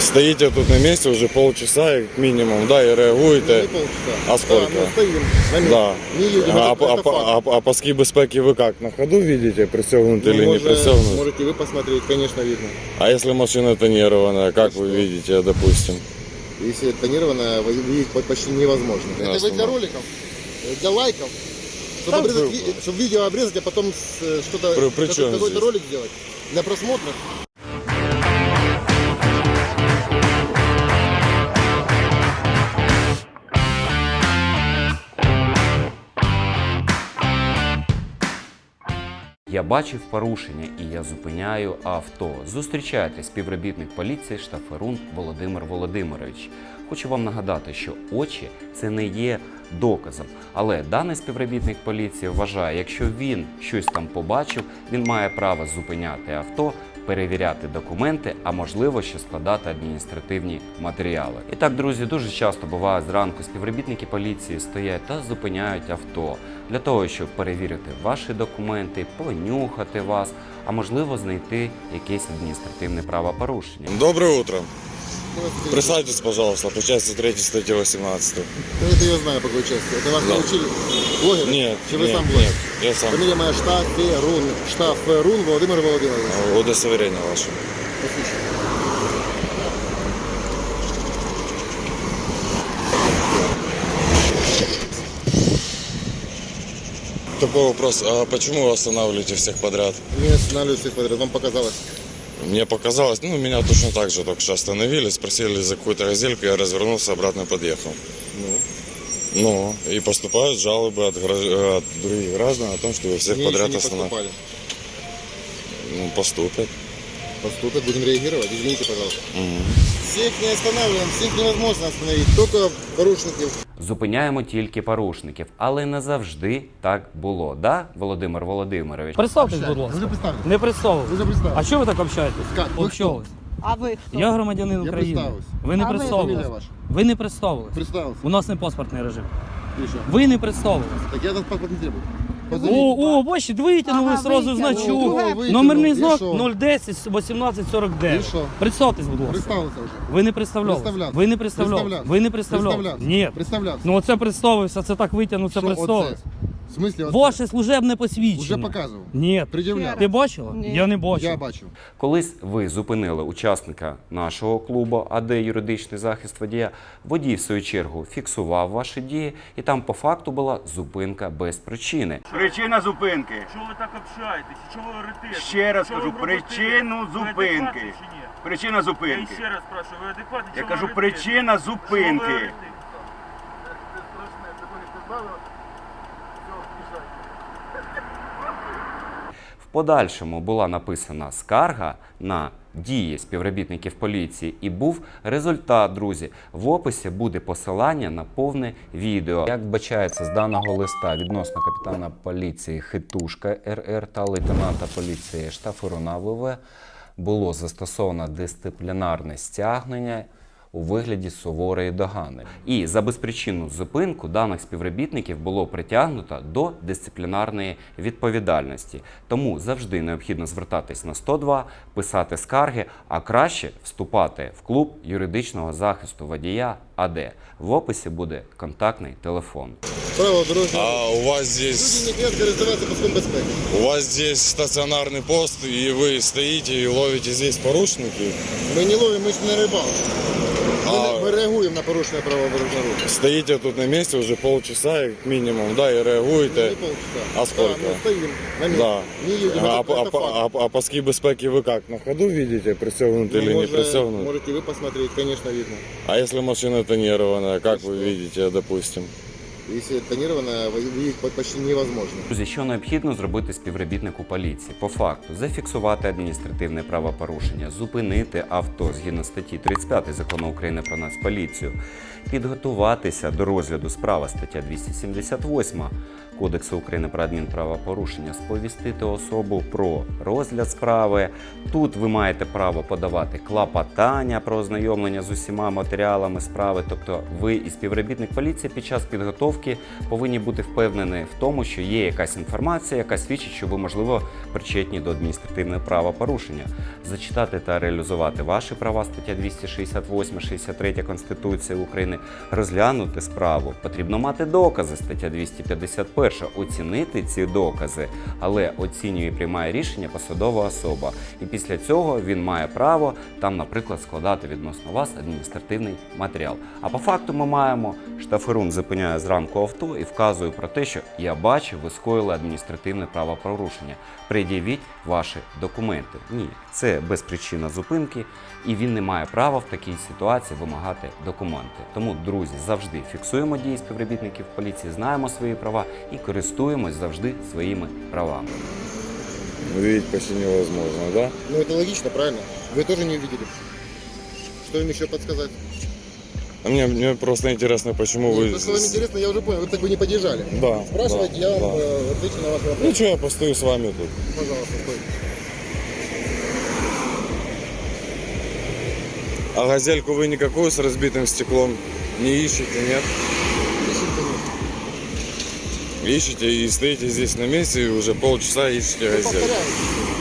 Стоите тут на месте уже полчаса минимум, да, и Не реагуєте. полчаса. А сколько? Да, мы стоим на месте. Да. Не едем. А, а, факт. а, а паски безпеки вы как, на ходу видите, пристегнуты Ну, или не пристегнуты? Можете вы посмотреть, конечно, видно. А если машина тонированная, как вы видите, допустим? Если тонированная, видеть по- почти невозможно. Это вы для роликов, э, для лайков, чтобы, обрезать ви- чтобы видео обрезать, а потом э, что-то, какой-то ролик сделать. Для просмотра. Я бачив порушення і я зупиняю авто. Зустрічайте співробітник поліції Штаферун Володимир Володимирович. Хочу вам нагадати, що очі це не є доказом. Але даний співробітник поліції вважає, якщо він щось там побачив, він має право зупиняти авто, перевіряти документи, а можливо ще складати адміністративні матеріали. І так, друзі, дуже часто буває зранку співробітники поліції стоять та зупиняють авто для того, щоб перевірити ваші документи, понюхати вас, а можливо знайти якесь адміністративне правопорушення. Доброе утро. Здравствуйте. Присаживайтесь, пожалуйста, по части 3 статьи 18. Да Это я знаю по какой части. Это вас Да. научили? Блогер? Нет, Чи вы нет, сам блогер? нет, я сам. Фамилия моя Штаферун. Штаферун Владимир Володимирович. Удостоверение ваше. Посвящен. Такой вопрос, а почему вы останавливаете всех подряд? Не останавливаюсь всех подряд. Вам показалось. Мне показалось, ну, меня точно так же только что остановили, спросили за какую-то разделку, я развернулся, обратно подъехал. Ну. Ну, и поступают жалобы от, гражд- от других граждан о том, что вы всех Мне подряд еще не останавливаете. поступали. Ну, поступят. Поступят, будем реагировать. Извините, пожалуйста. Мгм. Всех не останавливаем, всех невозможно остановить. Только порушников. Зупиняємо тільки порушників, але не завжди так було. Да, Володимир Володимирович? Представтесь, будь Вы ласка. уже представились? Не представились. Вы уже А представились? чого ви так общаєтесь? Как? Ви Общались. А ви хто? Я громадянин Я України. представився. Ви не А ви? Фамилия представились. ваша? Ви не представились. Представился. У нас не паспортний режим. И что? Ви не представились. Так я этот паспорт не требую. О, о, бачите, витягнули Ага, сразу витягнули. значок. Друге. Витягнув. Номерний І знак що? 010 1849. Що? Представтесь, будь ласка. Представился вже. Ви не представляли. Представлявся. Ви не представляли. Представлявся. Ви не представляли. Представлявся. Ні. Представлявся. Ну оце представився, це так витягнув, це Що представився. оце? В смысле оце? Ваше служебне Уже посвідчення. показывал. Ні. Предъявлял. Ти бачила? Ні. Я не бачив. Я бачу. Колись ви зупинили учасника нашого клубу АД юридичний захист водія. Водій, в свою чергу, фіксував ваші дії, і там по факту була зупинка без причини. Причина зупинки. Чого ви так общаєтесь? Чого ви орете? Ще раз Чого кажу, ви бробите? причину Ви зупинки. адекватні чи ні? Причина Я зупинки. ще раз спрашиваю, ви адекватні? Я Чого ви кажу, орете? причина Чого ви зупинки. В подальшому була написана скарга на дії співробітників поліції, і був результат, друзі. В описі буде посилання на повне відео. Як вбачається з даного листа відносно капітана поліції Хитушка РР та лейтенанта поліції Штафуруна ВВ було застосовано дисциплінарне стягнення у вигляді суворої догани. І за безпричинну зупинку даних співробітників було притягнуто до дисциплінарної відповідальності. Тому завжди необхідно звертатись на 102, писати скарги, а краще вступати в клуб юридичного захисту водія АД. В описі буде контактний телефон. Право дорожнього. А у вас здесь, у вас здесь стационарный пост, и вы стоите и ловите здесь порушники? Ми не ловимо, ми ж не рибалки. Ми, А- не- ми реагуємо на порушення правил дорожнього руху. Стоите тут на месте уже полчаса как минимум, да, и Не реагуете. полчаса. А сколько? Да, мы стоим на месте. Да. Не едем. А, это, а, это факт. а, а паски безпеки вы как, на ходу видите, пристегнуты Ну, или не может, пристегнуты? Можете вы посмотреть, конечно, видно. А если машина тонированная, как И вы что? видите, допустим? Если тонированная, вы- почти невозможно. Друзі, що необхідно зробити співробітнику поліції? По факту зафіксувати адміністративне правопорушення, зупинити авто згідно статті 35 закону України про Нацполіцію, підготуватися до розгляду справи стаття 278 Кодексу України про адмінправопорушення, сповістити особу про розгляд справи. Тут ви маєте право подавати клопотання про ознайомлення з усіма матеріалами справи. Тобто, ви і співробітник поліції під час підготовки парковки повинні бути впевнені в тому, що є якась інформація, яка свідчить, що ви, можливо, причетні до адміністративного правопорушення. Зачитати та реалізувати ваші права, стаття 268, 63 Конституції України, розглянути справу. Потрібно мати докази, стаття 251, оцінити ці докази, але оцінює і приймає рішення посадова особа. І після цього він має право там, наприклад, складати відносно вас адміністративний матеріал. А по факту ми маємо штаферун зупиняє зранку авто і вказує про те, що я бачив, ви скоїли адміністративне правопорушення. Пред'явіть ваші документи. Ні, це безпричинна зупинки, і він не має права в такій ситуації вимагати документи. Тому, друзі, завжди фіксуємо дії співробітників поліції, знаємо свої права і користуємось завжди своїми правами. Увидеть почти невозможно, да? Ну это логично, правильно? Вы тоже не увидели. Что им еще подсказать? А мне, мне просто интересно, почему Нет, вы... то, что вам интересно, я уже понял. Вы так бы не подъезжали. Да, Спрашивайте, да, я вам да. э, отвечу на ваш вопрос. Ну что, я постою с вами тут. Пожалуйста, стойте. А газельку вы никакую с разбитым стеклом не ищете, нет? Ищете и стоите здесь на месте и уже полчаса ищете Ну, газельку. повторяю.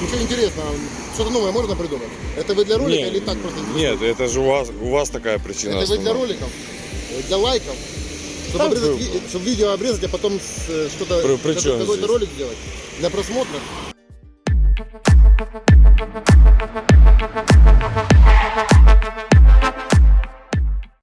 Ничего интересного. Что-то новое можно придумать? Это вы для ролика Нет. или так просто? Нет, это же у вас, у вас такая причина. Это вы для основная. роликов? Э, Для лайков? Чтобы, Да, обрезать вы- чтобы видео обрезать, а потом э, что-то, какой-то ролик сделать? Для просмотра?